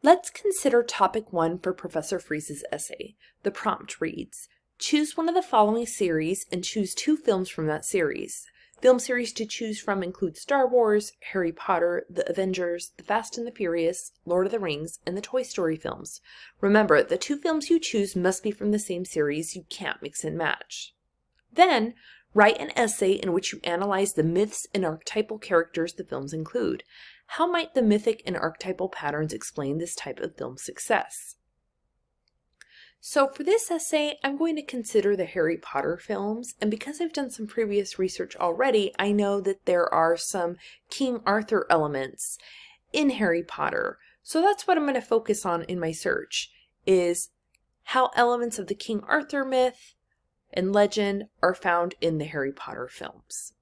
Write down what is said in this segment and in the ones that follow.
Let's consider topic one for Professor Freese's essay. The prompt reads, choose one of the following series and choose two films from that series. Film series to choose from include Star Wars, Harry Potter, The Avengers, The Fast and the Furious, Lord of the Rings, and the Toy Story films. Remember, the two films you choose must be from the same series. You can't mix and match. Then, write an essay in which you analyze the myths and archetypal characters the films include. How might the mythic and archetypal patterns explain this type of film success? So for this essay, I'm going to consider the Harry Potter films, and because I've done some previous research already, I know that there are some King Arthur elements in Harry Potter. So that's what I'm going to focus on in my search, is how elements of the King Arthur myth and legend are found in the Harry Potter films.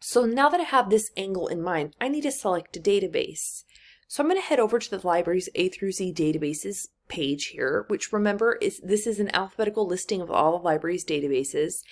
So now that I have this angle in mind, I need to select a database. So I'm going to head over to the library's A through Z databases page here, which remember is this is an alphabetical listing of all the library's databases.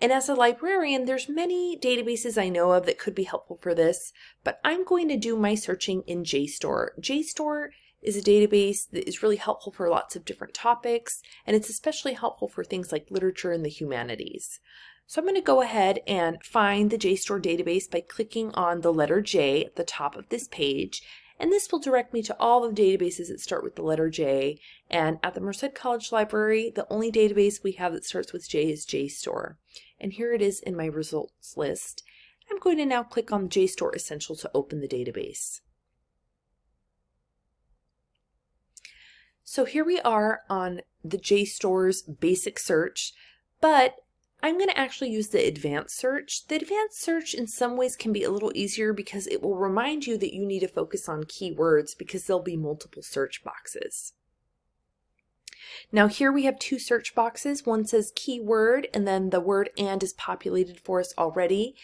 And as a librarian, there's many databases I know of that could be helpful for this, but I'm going to do my searching in JSTOR. JSTOR is a database that is really helpful for lots of different topics, and it's especially helpful for things like literature and the humanities. So I'm going to go ahead and find the JSTOR database by clicking on the letter J at the top of this page and this will direct me to all the databases that start with the letter J. And at the Merced College Library, the only database we have that starts with J is JSTOR. And here it is in my results list. I'm going to now click on JSTOR Essential to open the database. So here we are on the JSTOR's basic search, but I'm going to actually use the advanced search. The advanced search in some ways can be a little easier because it will remind you that you need to focus on keywords because there'll be multiple search boxes. Now here we have two search boxes. One says keyword and then the word and is populated for us already.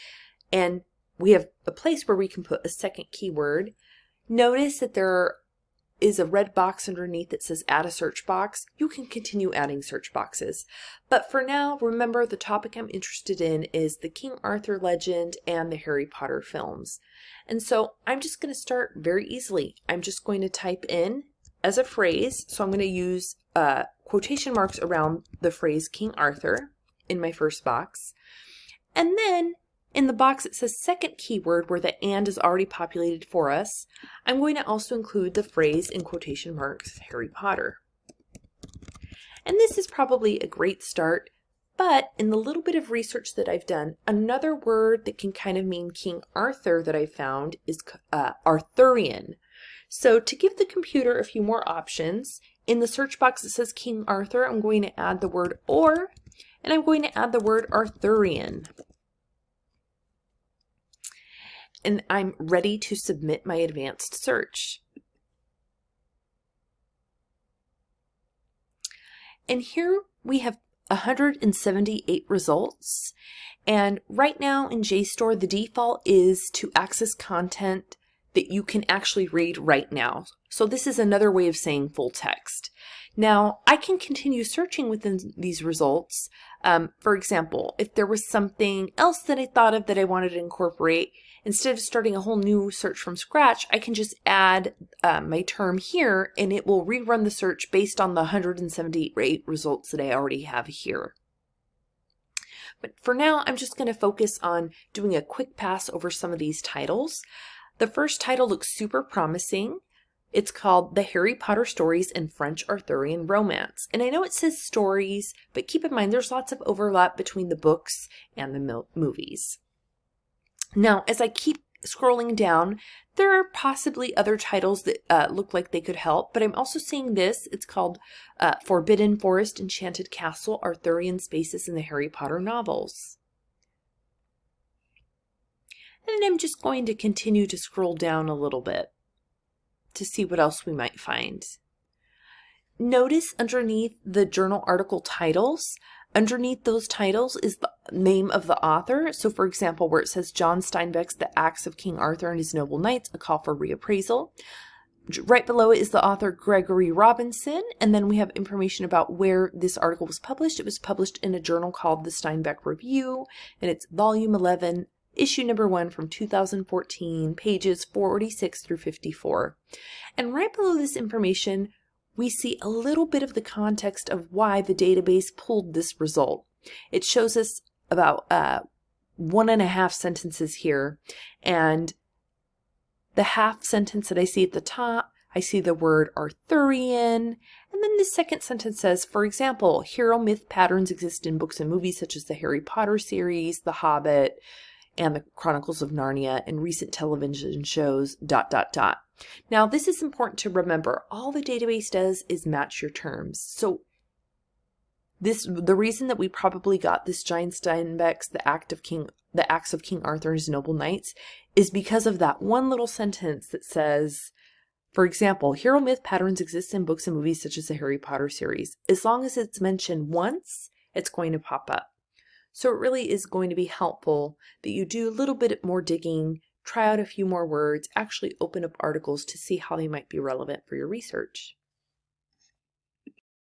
And we have a place where we can put a second keyword. Notice that there are is a red box underneath that says add a search box, you can continue adding search boxes. But for now, remember the topic I'm interested in is the King Arthur legend and the Harry Potter films. And so I'm just going to start very easily. I'm just going to type in as a phrase, so I'm going to use uh, quotation marks around the phrase King Arthur in my first box. And then in the box it says second keyword where the and is already populated for us, I'm going to also include the phrase in quotation marks Harry Potter. And this is probably a great start, but in the little bit of research that I've done, another word that can kind of mean King Arthur that I found is uh, Arthurian. So to give the computer a few more options, in the search box that says King Arthur, I'm going to add the word or, and I'm going to add the word Arthurian. And I'm ready to submit my advanced search. And here we have 178 results. And right now in JSTOR, the default is to access content that you can actually read right now. So this is another way of saying full text. Now, I can continue searching within these results. Um, for example, if there was something else that I thought of that I wanted to incorporate, instead of starting a whole new search from scratch, I can just add uh, my term here and it will rerun the search based on the 178 results that I already have here. But for now, I'm just going to focus on doing a quick pass over some of these titles. The first title looks super promising. It's called The Harry Potter Stories in French Arthurian Romance. And I know it says stories, but keep in mind there's lots of overlap between the books and the movies. Now, as I keep scrolling down, there are possibly other titles that uh, look like they could help, but I'm also seeing this. It's called uh, Forbidden Forest, Enchanted Castle, Arthurian Spaces in the Harry Potter novels. And I'm just going to continue to scroll down a little bit to see what else we might find. Notice underneath the journal article titles, underneath those titles is the name of the author. So for example, where it says John Steinbeck's The Acts of King Arthur and His Noble Knights, a call for reappraisal. Right below it is the author Gregory Robinson, and then we have information about where this article was published. It was published in a journal called the Steinbeck Review, and it's volume 11, issue number one from 2014, pages 46 through 54. And right below this information, we see a little bit of the context of why the database pulled this result. It shows us about uh, one and a half sentences here, and the half sentence that I see at the top, I see the word Arthurian, and then the second sentence says, for example, hero myth patterns exist in books and movies such as the Harry Potter series, The Hobbit, and the Chronicles of Narnia and recent television shows, dot, dot, dot. Now, this is important to remember. All the database does is match your terms. So this the reason that we probably got this John Steinbeck's The Act of King the Acts of King Arthur's Noble Knights is because of that one little sentence that says for example, hero myth patterns exist in books and movies such as the Harry Potter series. As long as it's mentioned once, it's going to pop up. So it really is going to be helpful that you do a little bit more digging, try out a few more words, actually open up articles to see how they might be relevant for your research.